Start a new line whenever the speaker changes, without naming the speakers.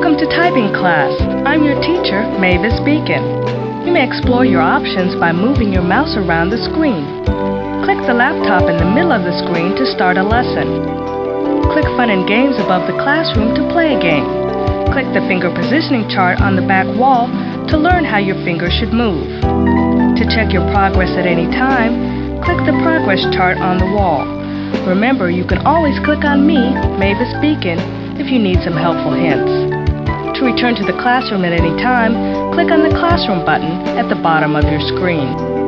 Welcome to typing class. I'm your teacher, Mavis Beacon. You may explore your options by moving your mouse around the screen. Click the laptop in the middle of the screen to start a lesson. Click Fun and Games above the classroom to play a game. Click the finger positioning chart on the back wall to learn how your fingers should move. To check your progress at any time, click the progress chart on the wall. Remember, you can always click on me, Mavis Beacon, if you need some helpful hints. To return to the classroom at any time, click on the Classroom button at the bottom of your screen.